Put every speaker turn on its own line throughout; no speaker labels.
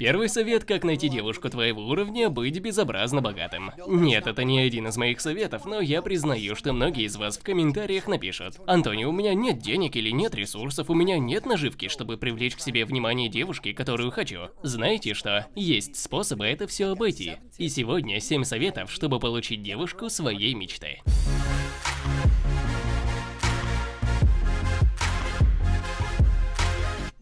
Первый совет, как найти девушку твоего уровня, быть безобразно богатым. Нет, это не один из моих советов, но я признаю, что многие из вас в комментариях напишут. Антони, у меня нет денег или нет ресурсов, у меня нет наживки, чтобы привлечь к себе внимание девушки, которую хочу. Знаете что? Есть способы это все обойти. И сегодня 7 советов, чтобы получить девушку своей мечты.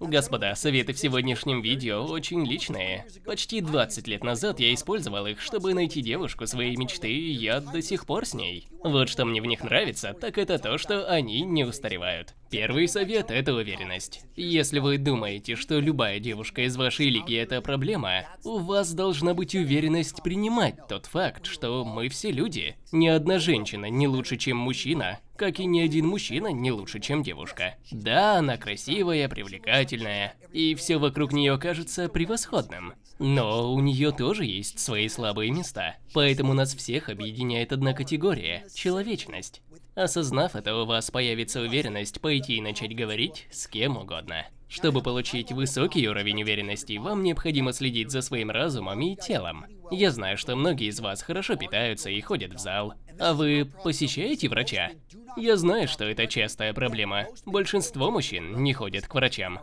Господа, советы в сегодняшнем видео очень личные. Почти 20 лет назад я использовал их, чтобы найти девушку своей мечты, и я до сих пор с ней. Вот что мне в них нравится, так это то, что они не устаревают. Первый совет – это уверенность. Если вы думаете, что любая девушка из вашей лиги – это проблема, у вас должна быть уверенность принимать тот факт, что мы все люди. Ни одна женщина не лучше, чем мужчина, как и ни один мужчина не лучше, чем девушка. Да, она красивая, привлекательная, и все вокруг нее кажется превосходным. Но у нее тоже есть свои слабые места. Поэтому нас всех объединяет одна категория – человечность. Осознав это, у вас появится уверенность пойти и начать говорить с кем угодно. Чтобы получить высокий уровень уверенности, вам необходимо следить за своим разумом и телом. Я знаю, что многие из вас хорошо питаются и ходят в зал. А вы посещаете врача? Я знаю, что это частая проблема. Большинство мужчин не ходят к врачам.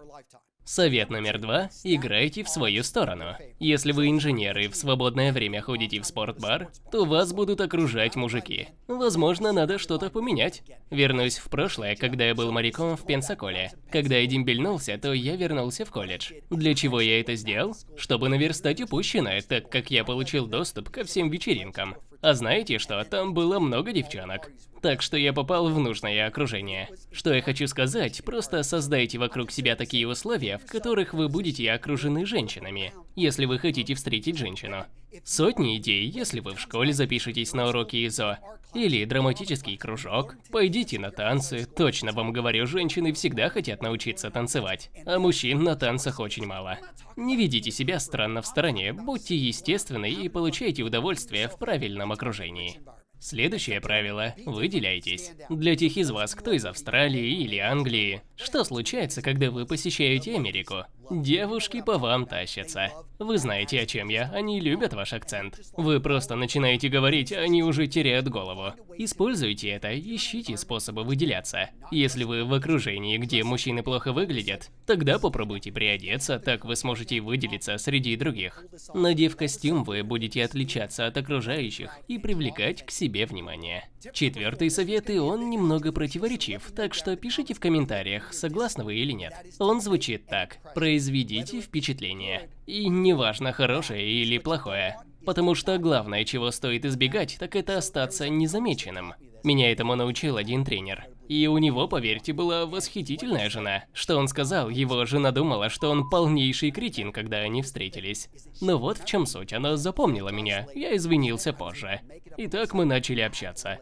Совет номер два – играйте в свою сторону. Если вы инженер и в свободное время ходите в спортбар, то вас будут окружать мужики. Возможно, надо что-то поменять. Вернусь в прошлое, когда я был моряком в Пенсаколе. Когда я дембельнулся, то я вернулся в колледж. Для чего я это сделал? Чтобы наверстать упущенное, так как я получил доступ ко всем вечеринкам. А знаете что, там было много девчонок. Так что я попал в нужное окружение. Что я хочу сказать, просто создайте вокруг себя такие условия, в которых вы будете окружены женщинами, если вы хотите встретить женщину. Сотни идей, если вы в школе запишетесь на уроки ИЗО, или драматический кружок, пойдите на танцы, точно вам говорю, женщины всегда хотят научиться танцевать, а мужчин на танцах очень мало. Не ведите себя странно в стороне, будьте естественны и получайте удовольствие в правильном окружении. Следующее правило – выделяйтесь. Для тех из вас, кто из Австралии или Англии, что случается, когда вы посещаете Америку? Девушки по вам тащатся. Вы знаете, о чем я, они любят ваш акцент. Вы просто начинаете говорить, они уже теряют голову. Используйте это, ищите способы выделяться. Если вы в окружении, где мужчины плохо выглядят, тогда попробуйте приодеться, так вы сможете выделиться среди других. Надев костюм, вы будете отличаться от окружающих и привлекать к себе внимание. Четвертый совет, и он немного противоречив, так что пишите в комментариях, согласны вы или нет. Он звучит так. Произведите впечатление. И неважно, хорошее или плохое. Потому что главное, чего стоит избегать, так это остаться незамеченным. Меня этому научил один тренер. И у него, поверьте, была восхитительная жена. Что он сказал, его жена думала, что он полнейший кретин, когда они встретились. Но вот в чем суть, она запомнила меня, я извинился позже. И так мы начали общаться.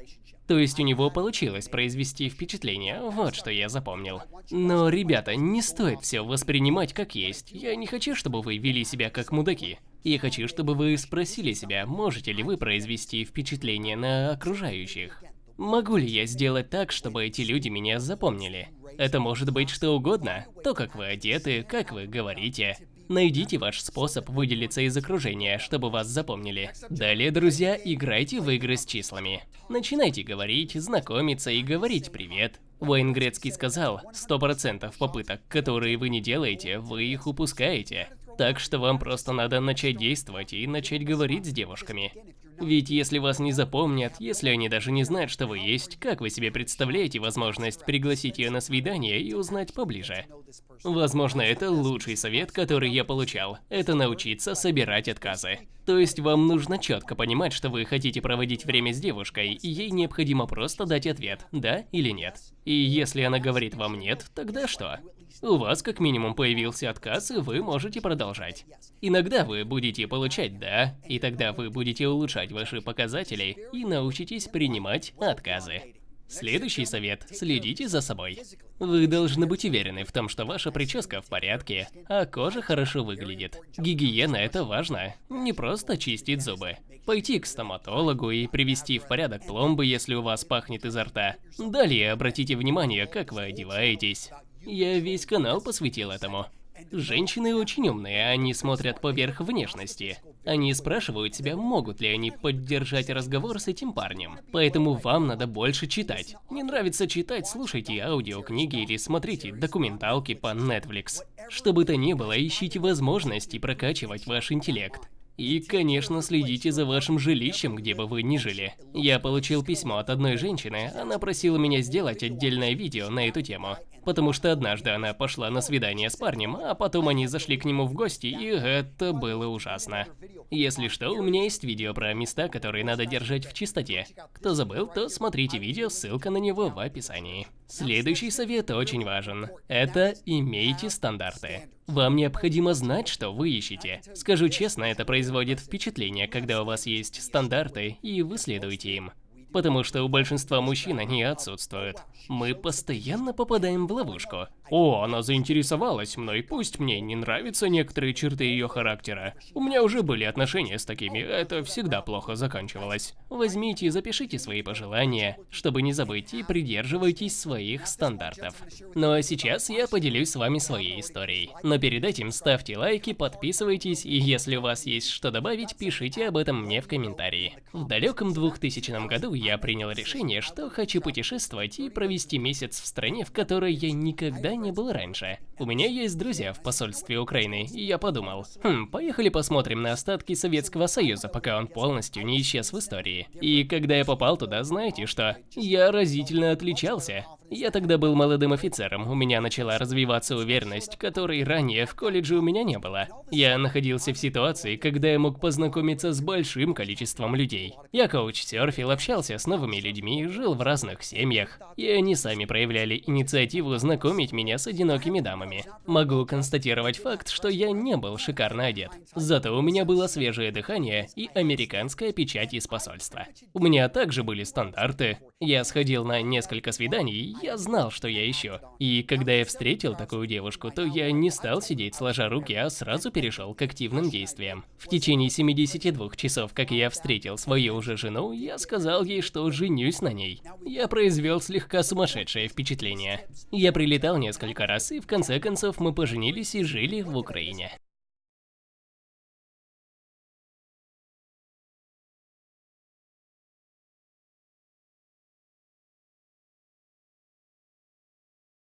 То есть у него получилось произвести впечатление, вот что я запомнил. Но, ребята, не стоит все воспринимать как есть. Я не хочу, чтобы вы вели себя как мудаки. Я хочу, чтобы вы спросили себя, можете ли вы произвести впечатление на окружающих. Могу ли я сделать так, чтобы эти люди меня запомнили? Это может быть что угодно. То, как вы одеты, как вы говорите. Найдите ваш способ выделиться из окружения, чтобы вас запомнили. Далее, друзья, играйте в игры с числами. Начинайте говорить, знакомиться и говорить «привет». Уэйн Грецкий сказал, 100% попыток, которые вы не делаете, вы их упускаете. Так что вам просто надо начать действовать и начать говорить с девушками. Ведь если вас не запомнят, если они даже не знают, что вы есть, как вы себе представляете возможность пригласить ее на свидание и узнать поближе? Возможно, это лучший совет, который я получал. Это научиться собирать отказы. То есть вам нужно четко понимать, что вы хотите проводить время с девушкой, и ей необходимо просто дать ответ, да или нет. И если она говорит вам нет, тогда что? У вас как минимум появился отказ, и вы можете продолжать. Иногда вы будете получать «да», и тогда вы будете улучшать ваши показатели и научитесь принимать отказы. Следующий совет – следите за собой. Вы должны быть уверены в том, что ваша прическа в порядке, а кожа хорошо выглядит. Гигиена – это важно, не просто чистить зубы. Пойти к стоматологу и привести в порядок пломбы, если у вас пахнет изо рта. Далее обратите внимание, как вы одеваетесь. Я весь канал посвятил этому. Женщины очень умные, они смотрят поверх внешности. Они спрашивают себя, могут ли они поддержать разговор с этим парнем. Поэтому вам надо больше читать. Не нравится читать, слушайте аудиокниги или смотрите документалки по Netflix. Что бы то ни было, ищите возможности прокачивать ваш интеллект. И, конечно, следите за вашим жилищем, где бы вы ни жили. Я получил письмо от одной женщины, она просила меня сделать отдельное видео на эту тему. Потому что однажды она пошла на свидание с парнем, а потом они зашли к нему в гости, и это было ужасно. Если что, у меня есть видео про места, которые надо держать в чистоте. Кто забыл, то смотрите видео, ссылка на него в описании. Следующий совет очень важен. Это имейте стандарты. Вам необходимо знать, что вы ищете. Скажу честно, это производит впечатление, когда у вас есть стандарты, и вы следуете им. Потому что у большинства мужчин они отсутствуют. Мы постоянно попадаем в ловушку. О, она заинтересовалась мной, пусть мне не нравятся некоторые черты ее характера. У меня уже были отношения с такими, это всегда плохо заканчивалось. Возьмите и запишите свои пожелания, чтобы не забыть, и придерживайтесь своих стандартов. Ну а сейчас я поделюсь с вами своей историей. Но перед этим ставьте лайки, подписывайтесь, и если у вас есть что добавить, пишите об этом мне в комментарии. В далеком 2000 году я принял решение, что хочу путешествовать и провести месяц в стране, в которой я никогда не не был раньше. У меня есть друзья в посольстве Украины, и я подумал, хм, поехали посмотрим на остатки Советского Союза, пока он полностью не исчез в истории. И когда я попал туда, знаете что? Я разительно отличался. Я тогда был молодым офицером, у меня начала развиваться уверенность, которой ранее в колледже у меня не было. Я находился в ситуации, когда я мог познакомиться с большим количеством людей. Я коуч-серфил, общался с новыми людьми, жил в разных семьях, и они сами проявляли инициативу знакомить меня с одинокими дамами. Могу констатировать факт, что я не был шикарно одет. Зато у меня было свежее дыхание и американская печать из посольства. У меня также были стандарты. Я сходил на несколько свиданий, я знал, что я ищу. И когда я встретил такую девушку, то я не стал сидеть сложа руки, а сразу перешел к активным действиям. В течение 72 часов, как я встретил свою уже жену, я сказал ей, что женюсь на ней. Я произвел слегка сумасшедшее впечатление. Я прилетал несколько раз, и в конце концов мы поженились и жили в Украине.